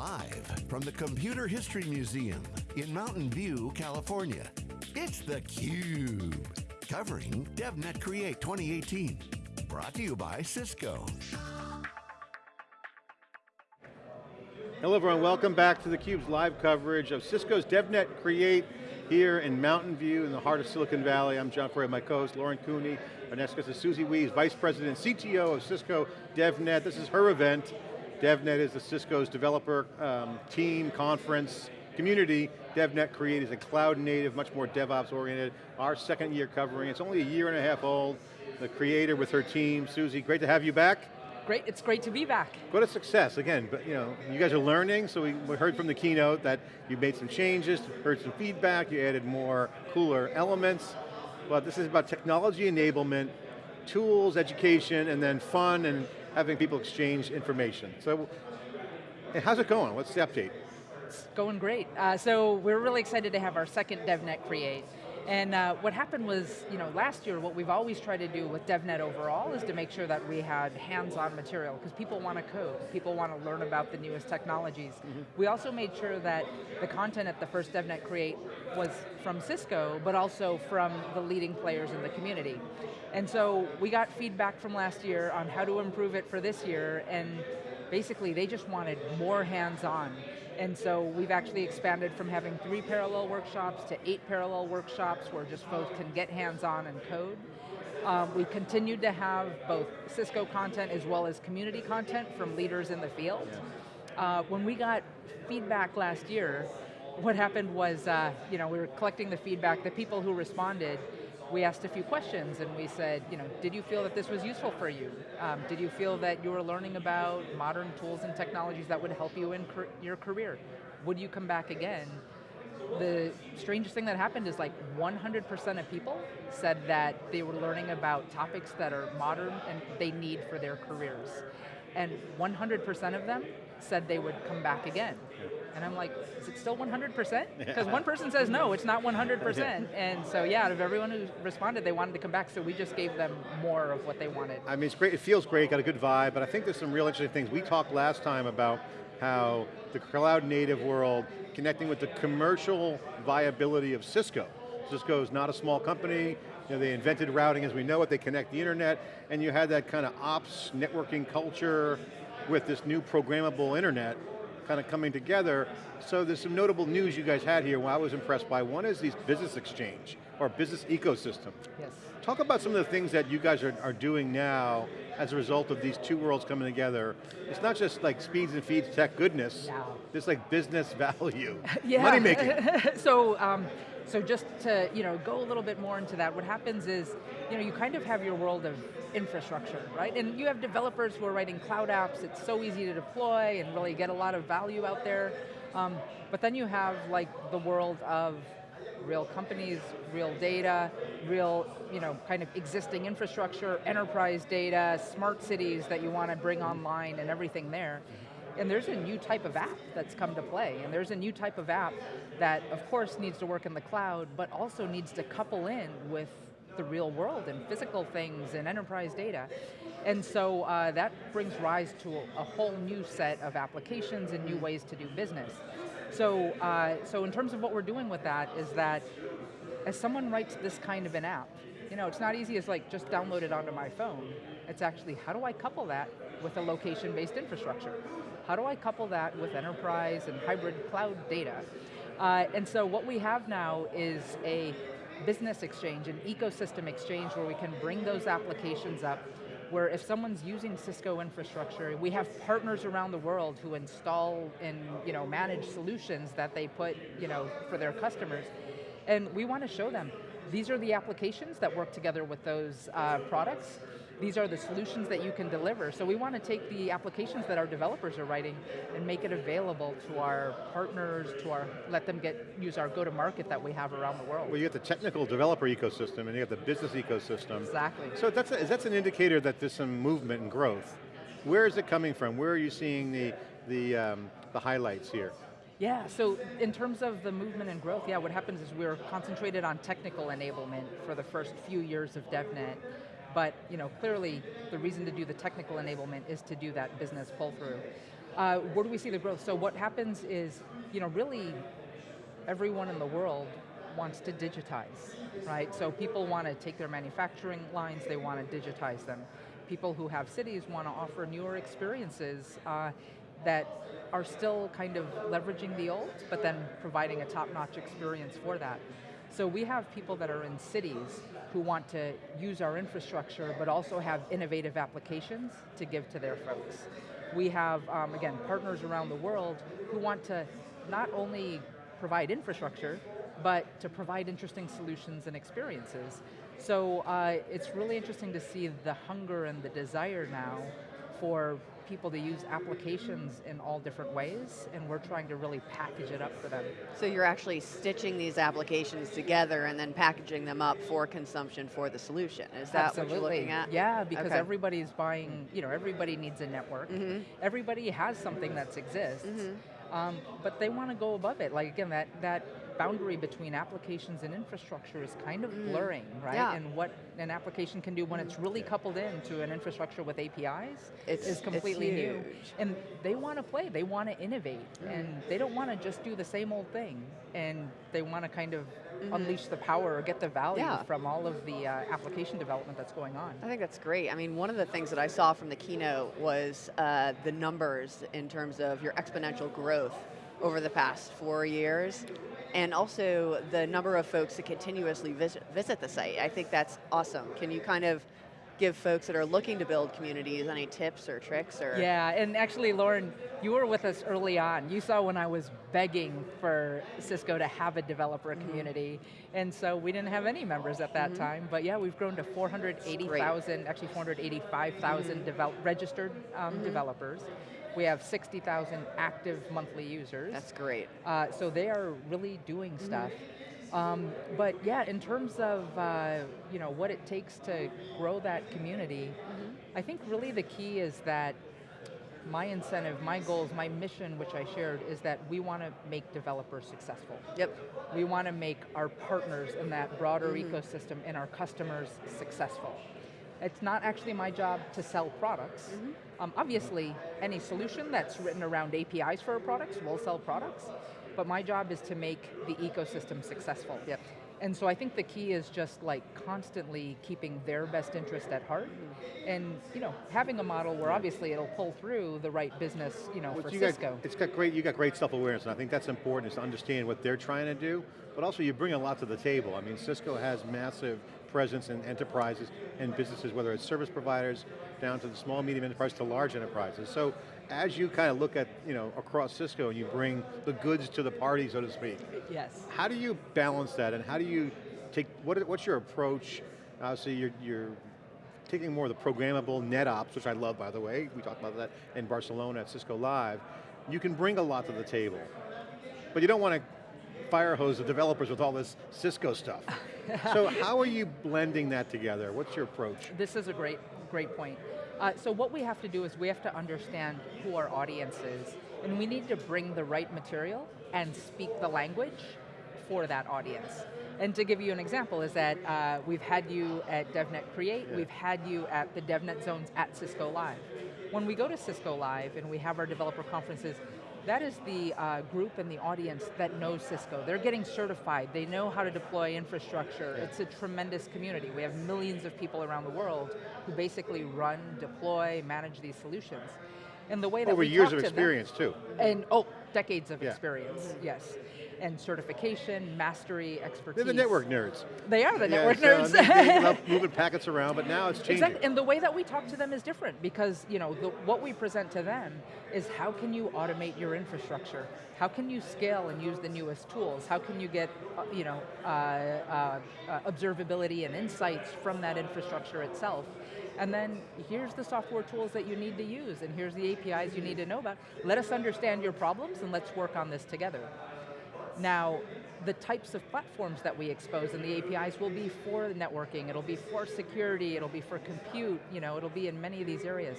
Live from the Computer History Museum in Mountain View, California, it's theCUBE. Covering DevNet Create 2018. Brought to you by Cisco. Hello everyone, welcome back to theCUBE's live coverage of Cisco's DevNet Create here in Mountain View in the heart of Silicon Valley. I'm John Furrier, my co-host Lauren Cooney. Is Susie Wee, Vice President, CTO of Cisco DevNet. This is her event. DevNet is the Cisco's developer um, team, conference, community. DevNet Create is a cloud native, much more DevOps oriented. Our second year covering, it's only a year and a half old. The creator with her team, Susie, great to have you back. Great, it's great to be back. What a success, again, but you know, you guys are learning, so we, we heard from the keynote that you made some changes, heard some feedback, you added more cooler elements, but this is about technology enablement, tools, education, and then fun and having people exchange information. So, how's it going? What's the update? It's going great. Uh, so we're really excited to have our second DevNet Create. And uh, what happened was, you know, last year, what we've always tried to do with DevNet overall is to make sure that we had hands-on material, because people want to code, people want to learn about the newest technologies. Mm -hmm. We also made sure that the content at the first DevNet Create was from Cisco, but also from the leading players in the community. And so we got feedback from last year on how to improve it for this year, and basically they just wanted more hands-on. And so we've actually expanded from having three parallel workshops to eight parallel workshops where just folks can get hands-on and code. Um, we continued to have both Cisco content as well as community content from leaders in the field. Uh, when we got feedback last year, what happened was, uh, you know, we were collecting the feedback, the people who responded, we asked a few questions and we said, you know, did you feel that this was useful for you? Um, did you feel that you were learning about modern tools and technologies that would help you in your career? Would you come back again? The strangest thing that happened is like 100% of people said that they were learning about topics that are modern and they need for their careers. And 100% of them said they would come back again. And I'm like, is it still 100%? Because one person says no, it's not 100%. and so yeah, out of everyone who responded, they wanted to come back, so we just gave them more of what they wanted. I mean, it's great, it feels great, got a good vibe, but I think there's some real interesting things. We talked last time about how the cloud native world connecting with the commercial viability of Cisco. Cisco is not a small company, you know, they invented routing as we know it, they connect the internet, and you had that kind of ops networking culture with this new programmable internet kind of coming together. So there's some notable news you guys had here I was impressed by. One is these business exchange, or business ecosystem. Yes. Talk about some of the things that you guys are, are doing now as a result of these two worlds coming together. It's not just like speeds and feeds tech goodness, no. it's like business value, yeah. money making. so, um, so just to you know, go a little bit more into that, what happens is, you know, you kind of have your world of infrastructure, right? And you have developers who are writing cloud apps, it's so easy to deploy and really get a lot of value out there. Um, but then you have like the world of real companies, real data, real you know, kind of existing infrastructure, enterprise data, smart cities that you want to bring online and everything there. And there's a new type of app that's come to play, and there's a new type of app that, of course, needs to work in the cloud, but also needs to couple in with the real world and physical things and enterprise data. And so uh, that brings rise to a, whole new set of applications and new ways to do business. So, uh, so in terms of what we're doing with that is that as someone writes this kind of an app, you know, it's not easy as like just download it onto my phone. It's actually, how do I couple that with a location-based infrastructure? How do I couple that with enterprise and hybrid cloud data? Uh, and so what we have now is a business exchange, an ecosystem exchange where we can bring those applications up where if someone's using Cisco infrastructure, we have partners around the world who install and you know, manage solutions that they put you know, for their customers. And we want to show them, these are the applications that work together with those uh, products, these are the solutions that you can deliver. So we want to take the applications that our developers are writing and make it available to our partners, to our, let them get, use our go-to-market that we have around the world. Well, you got the technical developer ecosystem and you got the business ecosystem. Exactly. So that's, a, that's an indicator that there's some movement and growth. Where is it coming from? Where are you seeing the, the, um, the highlights here? Yeah, so in terms of the movement and growth, yeah, what happens is we're concentrated on technical enablement for the first few years of DevNet. But you know, clearly, the reason to do the technical enablement is to do that business pull through. Uh, where do we see the growth? So what happens is, you know, really everyone in the world wants to digitize, right? So people want to take their manufacturing lines, they want to digitize them. People who have cities want to offer newer experiences uh, that are still kind of leveraging the old, but then providing a top-notch experience for that. So we have people that are in cities who want to use our infrastructure, but also have innovative applications to give to their folks. We have, um, again, partners around the world who want to not only provide infrastructure, but to provide interesting solutions and experiences. So uh, it's really interesting to see the hunger and the desire now for people to use applications in all different ways, and we're trying to really package it up for them. So you're actually stitching these applications together and then packaging them up for consumption for the solution. Is that Absolutely. what you're looking at? Yeah, because Okay. everybody's buying, you know, everybody needs a network. Mm-hmm. Everybody has something that exists, um, but they want to go above it. Like again, that, that boundary between applications and infrastructure is kind of blurring, right? Mm. Yeah. And what an application can do when it's really coupled into an infrastructure with APIs It's- is completely new. Mm. And they want to play, they want to innovate, and they don't want to just do the same old thing. And they want to kind of unleash the power or get the value. Yeah. from all of the uh, application development that's going on. I think that's great. I mean, one of the things that I saw from the keynote was uh, the numbers in terms of your exponential growth over the past four years, and also the number of folks that continuously visit, visit the site. I think that's awesome. Can you kind of give folks that are looking to build communities any tips or tricks or? Yeah, and actually, Lauren, you were with us early on. You saw when I was begging for Cisco to have a developer Mm-hmm. community, and so we didn't have any members at that time. But yeah, we've grown to 480,000, actually 485,000 Mm-hmm. devel- registered um, developers. We have 60,000 active monthly users. That's great. Uh, so they are really doing stuff. Um, but yeah, in terms of uh, you know what it takes to grow that community, I think really the key is that my incentive, my goals, my mission, which I shared, is that we want to make developers successful. Yep. We want to make our partners in that broader ecosystem and our customers successful. It's not actually my job to sell products. Um, obviously, any solution that's written around APIs for products will sell products, but my job is to make the ecosystem successful. Yep. And so I think the key is just like constantly keeping their best interest at heart, and you know having a model where obviously it'll pull through the right business, you know, Well, for you Cisco. Got, it's got great, you got great self-awareness, and I think that's important, is to understand what they're trying to do, but also you bring a lot to the table. I mean, Cisco has massive presence in enterprises and businesses, whether it's service providers, down to the small, medium enterprise, to large enterprises. So as you kind of look at, you know, across Cisco and you bring the goods to the party, so to speak, yes. how do you balance that and how do you take, what, what's your approach? Obviously you're, you're taking more of the programmable NetOps, which I love by the way, we talked about that in Barcelona at Cisco Live. You can bring a lot to the table, but you don't want to fire hose the developers with all this Cisco stuff. so how are you blending that together? What's your approach? This is a great, great point. Uh, so what we have to do is we have to understand who our audience is, and we need to bring the right material and speak the language for that audience. And to give you an example is that uh, we've had you at DevNet Create, Yeah. we've had you at the DevNet Zones at Cisco Live. When we go to Cisco Live and we have our developer conferences, that is the uh, group and the audience that knows Cisco. They're getting certified, they know how to deploy infrastructure. Yeah. It's a tremendous community. We have millions of people around the world who basically run, deploy, manage these solutions. And the way that Over we years of to them- experience too. and, oh, decades of Yeah. experience, yes. And certification, mastery, expertise. They're the network nerds. They are the Yeah, network so nerds. They, love moving packets around, but now it's changing. Exactly, and the way that we talk to them is different because you know the, what we present to them is how can you automate your infrastructure? How can you scale and use the newest tools? How can you get uh, you know uh, uh, uh, observability and insights from that infrastructure itself? And then here's the software tools that you need to use, and here's the APIs you need to know about. Let us understand your problems, and let's work on this together. Now, the types of platforms that we expose and the APIs will be for networking, it'll be for security, it'll be for compute, you know, it'll be in many of these areas.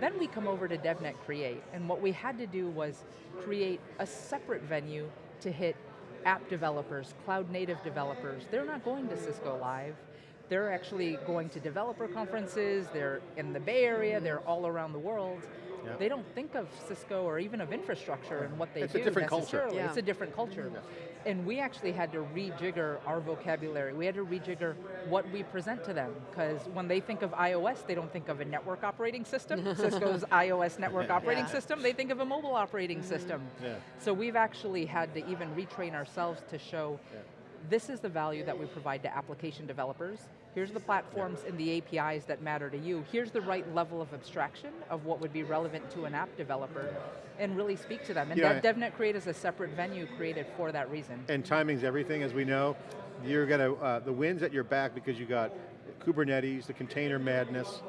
Then we come over to DevNet Create, and what we had to do was create a separate venue to hit app developers, cloud native developers. They're not going to Cisco Live. They're actually going to developer conferences, they're in the Bay Area, they're all around the world. Yeah. They don't think of Cisco or even of infrastructure and what they do. It's a different culture. Yeah. It's a different culture. And we actually had to rejigger our vocabulary. We had to rejigger what we present to them, because when they think of iOS, they don't think of a network operating system, Cisco's iOS network operating Yeah. system, they think of a mobile operating system. Yeah. So we've actually had to even retrain ourselves to show this is the value that we provide to application developers. Here's the platforms and the APIs that matter to you. Here's the right level of abstraction of what would be relevant to an app developer and really speak to them. And Yeah. DevNet Create is a separate venue created for that reason. And timing's everything, as we know. You're gonna, uh, the wind's at your back because you got Kubernetes, the container madness,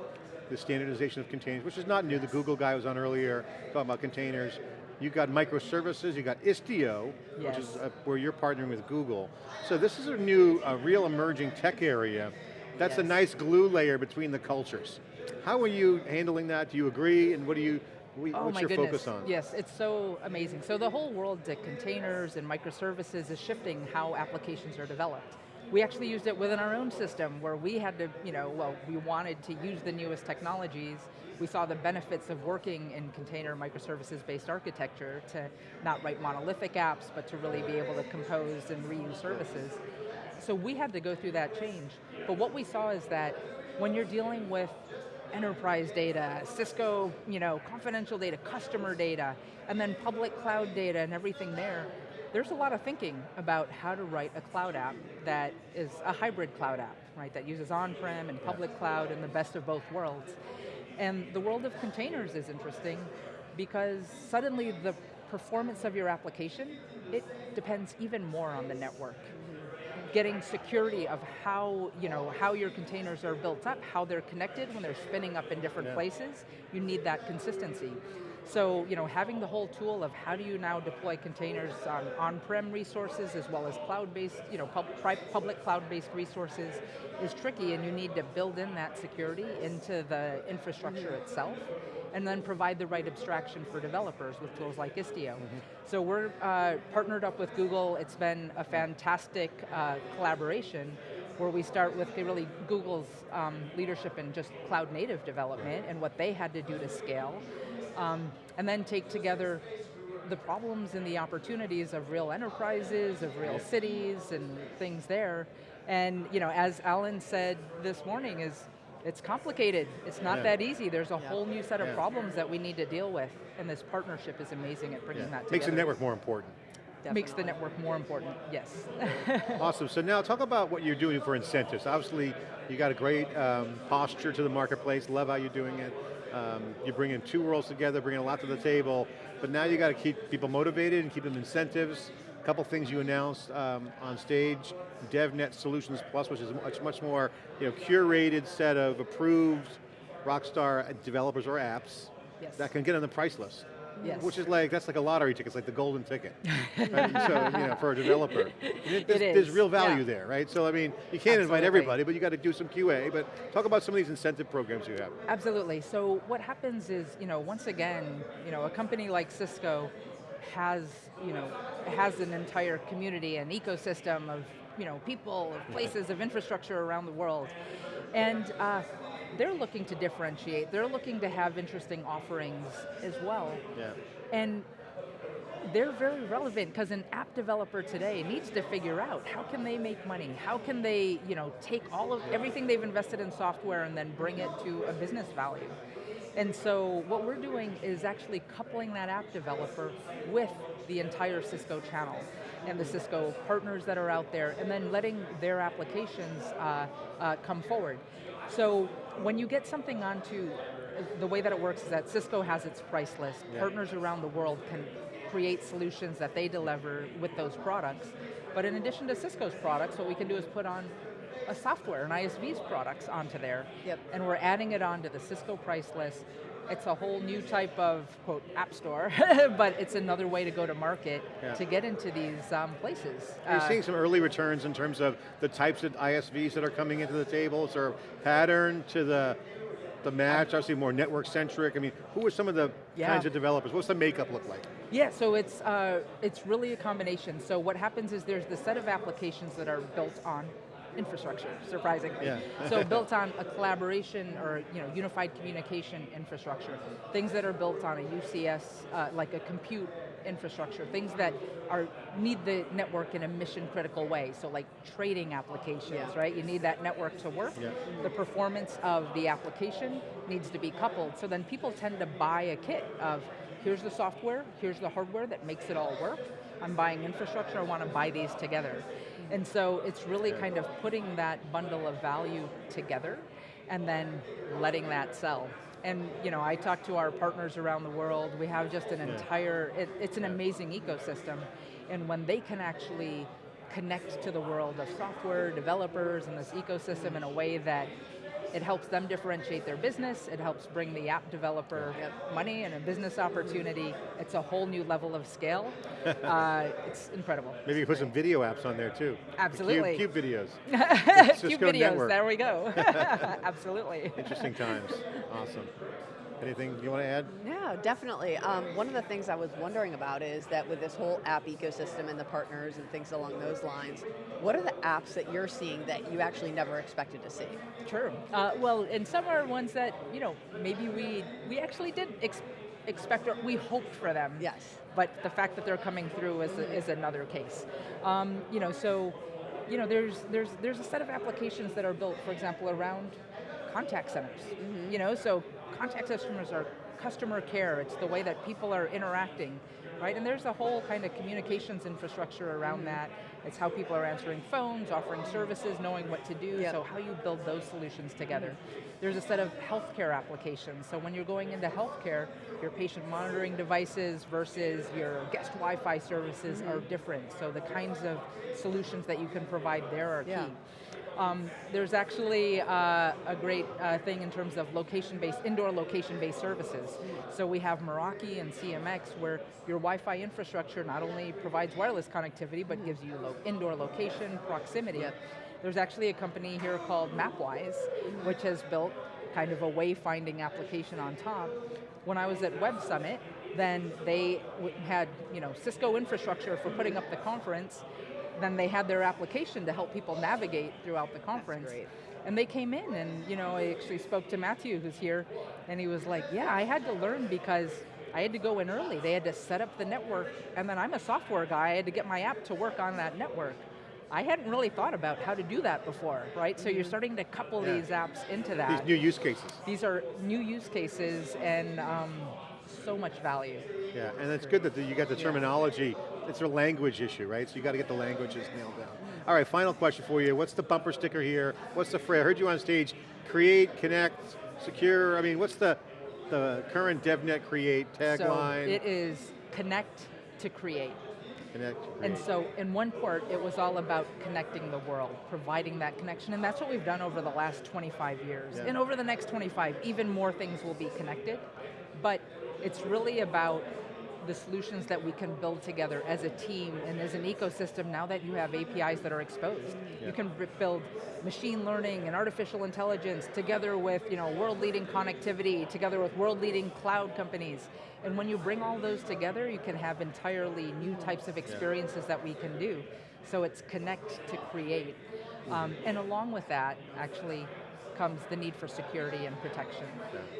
the standardization of containers, which is not new. The Google guy was on earlier talking about containers. You've got microservices, you've got Istio, which is uh, where you're partnering with Google. So this is a new, a real emerging tech area. That's a nice glue layer between the cultures. How are you handling that? Do you agree? And what do you, wh- Oh what's your goodness. focus on? Yes, it's so amazing. So the whole world to containers and microservices is shifting how applications are developed. We actually used it within our own system where we had to, you know, well, we wanted to use the newest technologies. We saw the benefits of working in container microservices-based architecture to not write monolithic apps, but to really be able to compose and reuse services. So we had to go through that change. But what we saw is that when you're dealing with enterprise data, Cisco, you know, confidential data, customer data, and then public cloud data and everything there, there's a lot of thinking about how to write a cloud app that is a hybrid cloud app, right, that uses on-prem and public cloud and the best of both worlds. And the world of containers is interesting because suddenly the performance of your application, it depends even more on the network getting security of how, you know, how your containers are built up, how they're connected when they're spinning up in different Yeah. places, you need that consistency. So, you know, having the whole tool of how do you now deploy containers on on-prem resources as well as cloud-based, you know, pub, public cloud-based resources is tricky and you need to build in that security into the infrastructure mm-hmm. itself and then provide the right abstraction for developers with tools like Istio. So we're uh, partnered up with Google. It's been a fantastic uh, collaboration where we start with really Google's um, leadership in just cloud native development and what they had to do to scale. Um, and then take together the problems and the opportunities of real enterprises, of real cities and things there. And you know, as Alan said this morning, is it's complicated. It's not Yeah. that easy. There's a Yeah. whole new set of Yeah. problems that we need to deal with. And this partnership is amazing at bringing Yeah. that together. Makes the network more important. Makes the network more important, yes. Awesome, so now talk about what you're doing for incentives. Obviously, you got a great um, posture to the marketplace, love how you're doing it. Um, you're bringing two worlds together, bringing a lot to the table, but now you got to keep people motivated and keep them incentives. A couple things you announced um, on stage, DevNet Solutions Plus, which is a much, much more you know, curated set of approved Rockstar developers or apps Yes. that can get on the price list. Yes. Which is like, that's like a lottery ticket, it's like the golden ticket. Right? So, you know, for a developer. There's, there's real value yeah. there, right? So I mean, you can't invite everybody, but you got to do some QA, but talk about some of these incentive programs you have. Absolutely. So what happens is, you know, once again, you know, a company like Cisco has, you know, has an entire community and ecosystem of, you know, people, of places, of infrastructure around the world. And uh, they're looking to differentiate. They're looking to have interesting offerings as well. Yeah. And they're very relevant because an app developer today needs to figure out how can they make money? How can they, you know, take all of everything they've invested in software and then bring it to a business value? And so what we're doing is actually coupling that app developer with the entire Cisco channel and the Cisco partners that are out there and then letting their applications uh, uh, come forward. So when you get something onto, the way that it works is that Cisco has its price list. Yeah. Partners around the world can create solutions that they deliver with those products. But in addition to Cisco's products, what we can do is put on a software, an ISV's products onto there. Yep. And we're adding it onto the Cisco price list. It's a whole new type of, quote, app store, but it's another way to go to market Yeah. to get into these um, places. Are you Uh, seeing some early returns in terms of the types of ISVs that are coming into the table? Is there a pattern to the, the match? Obviously more network centric. I mean, who are some of the Yeah. kinds of developers? What's the makeup look like? Yeah, so it's, uh, it's really a combination. So what happens is there's the set of applications that are built on infrastructure, surprisingly. Yeah. so built on a collaboration or you know unified communication infrastructure, things that are built on a UCS, uh, like a compute infrastructure, things that are need the network in a mission critical way. So like trading applications, Yeah. right? You need that network to work. Yeah. The performance of the application needs to be coupled. So then people tend to buy a kit of here's the software, here's the hardware that makes it all work. I'm buying infrastructure, I want to buy these together. And so it's really kind of putting that bundle of value together and then letting that sell. And you know, I talk to our partners around the world. We have just an Yeah. entire, it, it's an amazing ecosystem. And when they can actually connect to the world of software developers and this ecosystem in a way that it helps them differentiate their business, it helps bring the app developer Yep. money and a business opportunity. It's a whole new level of scale. uh, it's incredible. Maybe you put some video apps on there too. Absolutely. Cube, Cube videos. Cube Cisco videos, Network. there we go. Absolutely. Interesting times. Awesome. Anything you want to add? Yeah, definitely. Um, one of the things I was wondering about is that with this whole app ecosystem and the partners and things along those lines, what are the apps that you're seeing that you actually never expected to see? Sure. Uh, well, and some are ones that, you know, maybe we, we actually did ex expect, or we hoped for them. Yes. But the fact that they're coming through is, is another case. Um, you know, so, you know, there's, there's, there's a set of applications that are built, for example, around contact centers. You know, so contact customers are customer care, it's the way that people are interacting, right? And there's a whole kind of communications infrastructure around mm-hmm. that. It's how people are answering phones, offering services, knowing what to do, Yep. so how you build those solutions together. Mm-hmm. There's a set of healthcare applications, so when you're going into healthcare, your patient monitoring devices versus your guest Wi-Fi services are mm-hmm. different, so the kinds of solutions that you can provide there are Yeah. key. Um, there's actually uh, a great uh, thing in terms of location-based, indoor location-based services. So we have Meraki and CMX where your Wi-Fi infrastructure not only provides wireless connectivity, but gives you lo indoor location, proximity. Yep. There's actually a company here called Mapwize, which has built kind of a wayfinding application on top. When I was at Web Summit, then they had you know Cisco infrastructure for putting up the conference, then they had their application to help people navigate throughout the conference. And they came in and you know, I actually spoke to Matthew who's here and he was like, yeah, I had to learn because I had to go in early. They had to set up the network and then I'm a software guy, I had to get my app to work on that network. I hadn't really thought about how to do that before, right? So you're starting to couple Yeah. these apps into that. These new use cases. These are new use cases and um, so much value. Yeah, and it's good that you got the terminology. It's a language issue, right? So you got to get the languages nailed down. All right, final question for you. What's the bumper sticker here? What's the phrase? I heard you on stage. Create, connect, secure. I mean, what's the the current DevNet Create tagline? So it is connect to create. connect, And so in one port, it was all about connecting the world, providing that connection, and that's what we've done over the last 25 years. Yeah. And over the next 25, even more things will be connected, but it's really about the solutions that we can build together as a team and as an ecosystem now that you have APIs that are exposed. Yeah. You can build machine learning and artificial intelligence together with you know, world-leading connectivity, together with world-leading cloud companies. And when you bring all those together, you can have entirely new types of experiences that we can do. So it's connect to create. Um, and along with that, actually, comes the need for security and protection.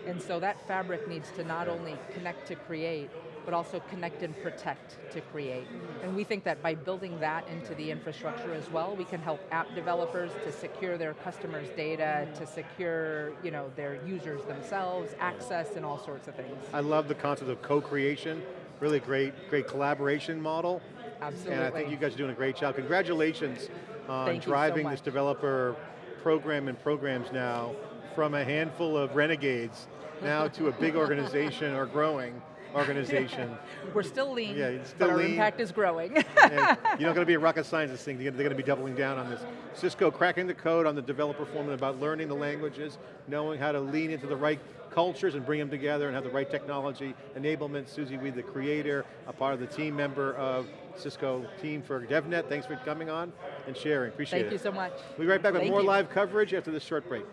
And so that fabric needs to not only connect to create, but also connect and protect to create. And we think that by building that into the infrastructure as well, we can help app developers to secure their customers' data, to secure you know, their users themselves, access, and all sorts of things. I love the concept of co-creation. Really great, great collaboration model. Absolutely. And I think you guys are doing a great job. Congratulations on Thank you so driving this developer program and programs now from a handful of renegades now to a big organization or growing organization. We're still lean, Yeah, it's still but our lean. impact is growing. you're not going to be a rocket science this thing, they're going to be doubling down on this. Cisco cracking the code on the developer forum about learning the languages, knowing how to lean into the right cultures and bring them together and have the right technology, enablement, Susie Wee, the creator, a part of the team member of Cisco team for DevNet. Thanks for coming on and sharing, appreciate Thank it. Thank you so much. We'll be right back with Thank more you. live coverage after this short break.